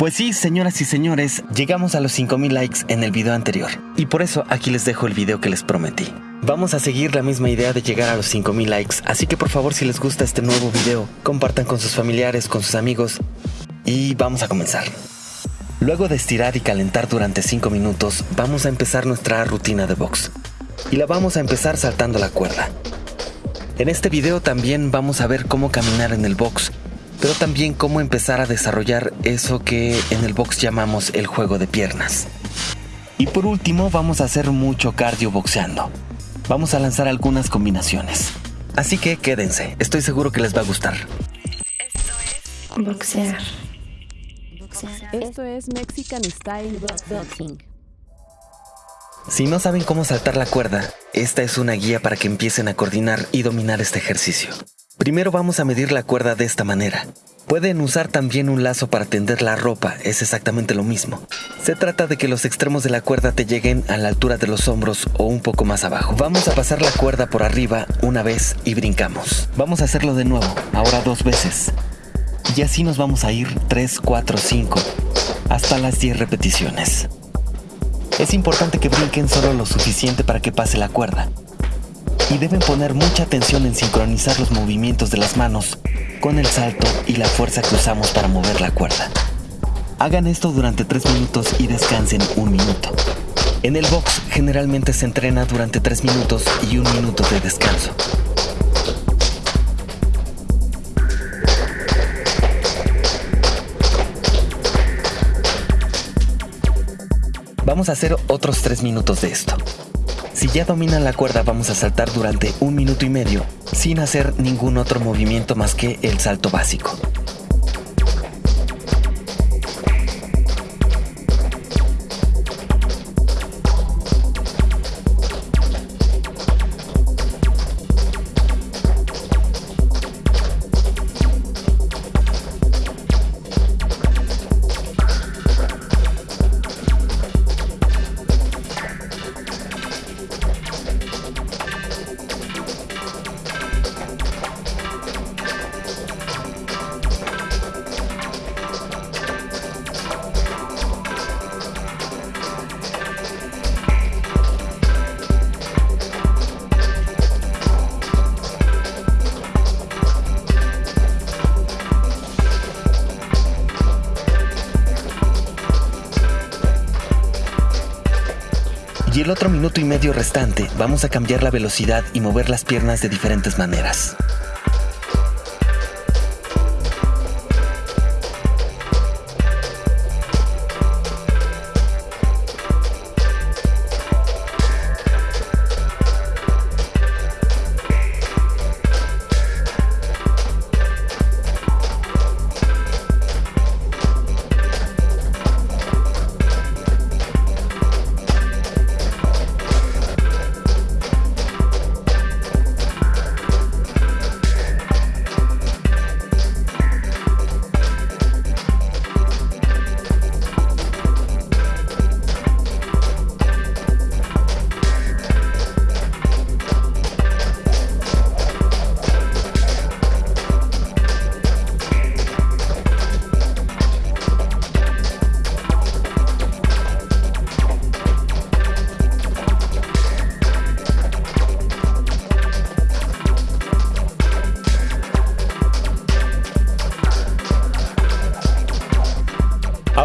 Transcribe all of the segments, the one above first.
Pues sí, señoras y señores, llegamos a los 5000 likes en el video anterior. Y por eso aquí les dejo el video que les prometí. Vamos a seguir la misma idea de llegar a los 5000 likes, así que por favor si les gusta este nuevo video, compartan con sus familiares, con sus amigos y vamos a comenzar. Luego de estirar y calentar durante 5 minutos, vamos a empezar nuestra rutina de box. Y la vamos a empezar saltando la cuerda. En este video también vamos a ver cómo caminar en el box pero también cómo empezar a desarrollar eso que en el box llamamos el juego de piernas. Y por último vamos a hacer mucho cardio boxeando. Vamos a lanzar algunas combinaciones. Así que quédense, estoy seguro que les va a gustar. Esto es boxear. Esto es Mexican Style Boxing. Si no saben cómo saltar la cuerda, esta es una guía para que empiecen a coordinar y dominar este ejercicio. Primero vamos a medir la cuerda de esta manera. Pueden usar también un lazo para tender la ropa, es exactamente lo mismo. Se trata de que los extremos de la cuerda te lleguen a la altura de los hombros o un poco más abajo. Vamos a pasar la cuerda por arriba una vez y brincamos. Vamos a hacerlo de nuevo, ahora dos veces. Y así nos vamos a ir 3, 4, 5, hasta las 10 repeticiones. Es importante que brinquen solo lo suficiente para que pase la cuerda y deben poner mucha atención en sincronizar los movimientos de las manos con el salto y la fuerza que usamos para mover la cuerda. Hagan esto durante 3 minutos y descansen un minuto. En el box generalmente se entrena durante 3 minutos y un minuto de descanso. Vamos a hacer otros 3 minutos de esto. Si ya dominan la cuerda vamos a saltar durante un minuto y medio sin hacer ningún otro movimiento más que el salto básico. El otro minuto y medio restante vamos a cambiar la velocidad y mover las piernas de diferentes maneras.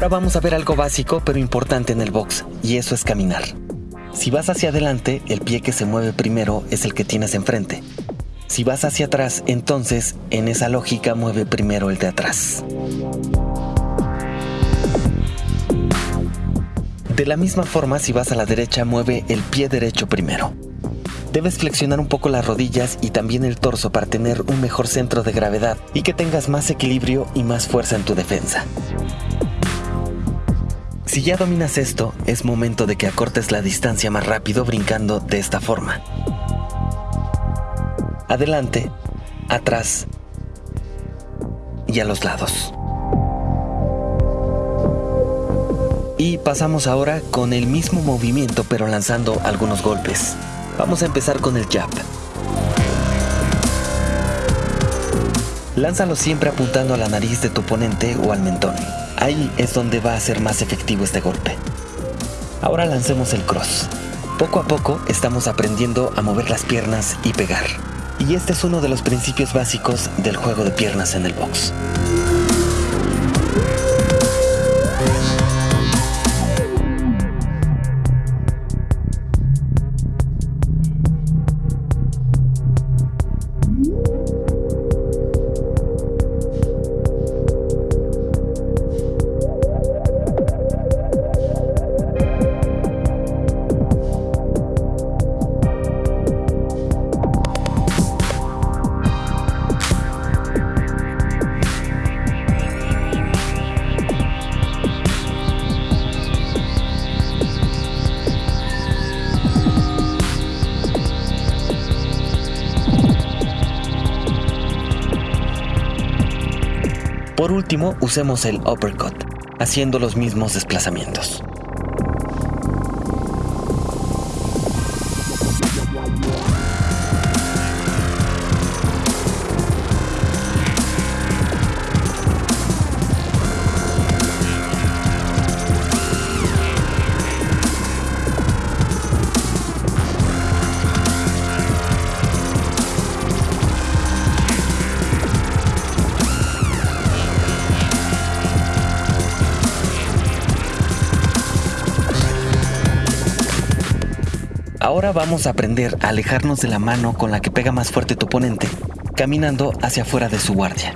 Ahora vamos a ver algo básico pero importante en el box, y eso es caminar. Si vas hacia adelante, el pie que se mueve primero es el que tienes enfrente. Si vas hacia atrás, entonces, en esa lógica, mueve primero el de atrás. De la misma forma, si vas a la derecha, mueve el pie derecho primero. Debes flexionar un poco las rodillas y también el torso para tener un mejor centro de gravedad y que tengas más equilibrio y más fuerza en tu defensa. Si ya dominas esto, es momento de que acortes la distancia más rápido brincando de esta forma. Adelante, atrás y a los lados. Y pasamos ahora con el mismo movimiento pero lanzando algunos golpes. Vamos a empezar con el jab. Lánzalo siempre apuntando a la nariz de tu oponente o al mentón. Ahí es donde va a ser más efectivo este golpe. Ahora lancemos el cross. Poco a poco estamos aprendiendo a mover las piernas y pegar. Y este es uno de los principios básicos del juego de piernas en el box. Por último, usemos el uppercut, haciendo los mismos desplazamientos. Ahora vamos a aprender a alejarnos de la mano con la que pega más fuerte tu oponente, caminando hacia afuera de su guardia.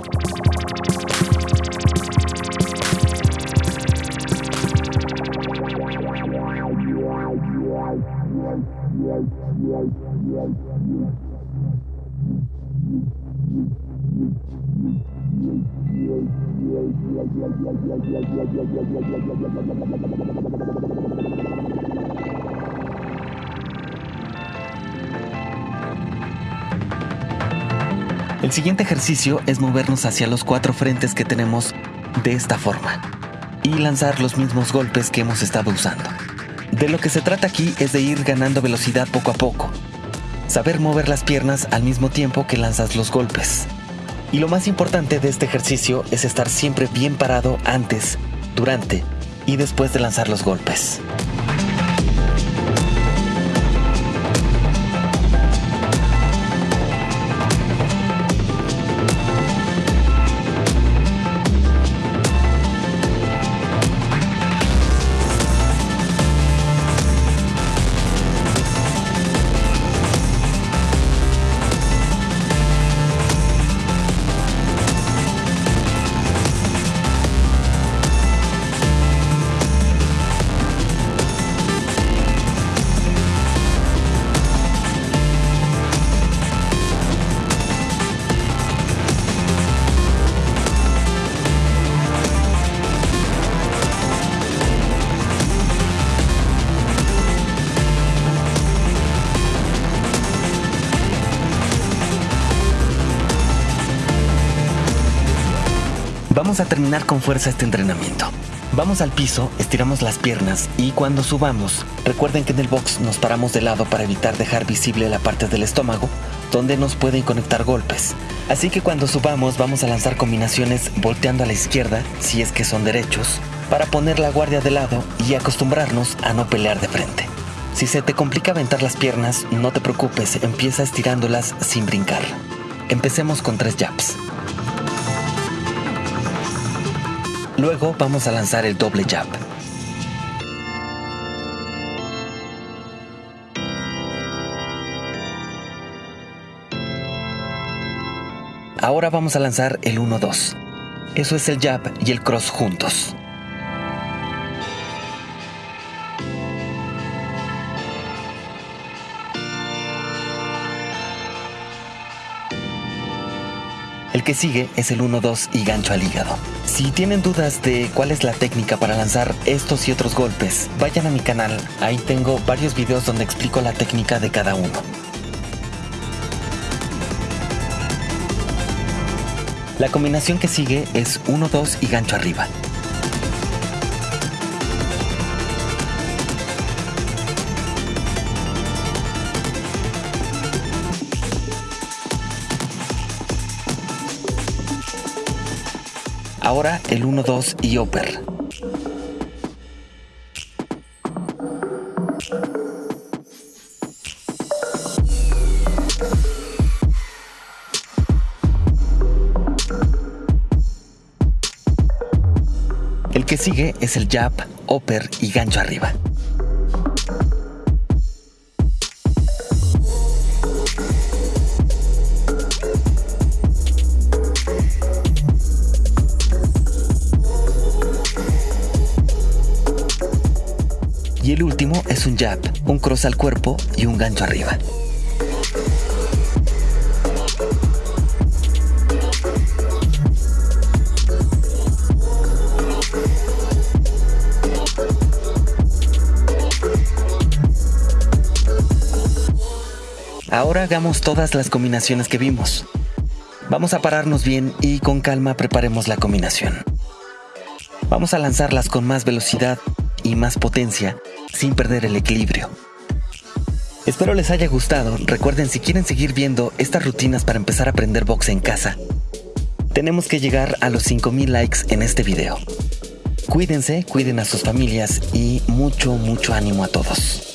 El siguiente ejercicio es movernos hacia los cuatro frentes que tenemos de esta forma y lanzar los mismos golpes que hemos estado usando. De lo que se trata aquí es de ir ganando velocidad poco a poco, saber mover las piernas al mismo tiempo que lanzas los golpes. Y lo más importante de este ejercicio es estar siempre bien parado antes, durante y después de lanzar los golpes. Vamos a terminar con fuerza este entrenamiento. Vamos al piso, estiramos las piernas y cuando subamos, recuerden que en el box nos paramos de lado para evitar dejar visible la parte del estómago donde nos pueden conectar golpes. Así que cuando subamos vamos a lanzar combinaciones volteando a la izquierda, si es que son derechos, para poner la guardia de lado y acostumbrarnos a no pelear de frente. Si se te complica aventar las piernas, no te preocupes, empieza estirándolas sin brincar. Empecemos con tres jabs. Luego vamos a lanzar el doble jab. Ahora vamos a lanzar el 1-2. Eso es el jab y el cross juntos. Que sigue es el 1-2 y gancho al hígado. Si tienen dudas de cuál es la técnica para lanzar estos y otros golpes, vayan a mi canal. Ahí tengo varios videos donde explico la técnica de cada uno. La combinación que sigue es 1-2 y gancho arriba. Ahora el 1, 2 y upper. El que sigue es el jab, upper y gancho arriba. El último es un jab, un cross al cuerpo y un gancho arriba. Ahora hagamos todas las combinaciones que vimos. Vamos a pararnos bien y con calma preparemos la combinación. Vamos a lanzarlas con más velocidad y más potencia sin perder el equilibrio. Espero les haya gustado. Recuerden si quieren seguir viendo estas rutinas para empezar a aprender box en casa. Tenemos que llegar a los 5000 likes en este video. Cuídense, cuiden a sus familias y mucho, mucho ánimo a todos.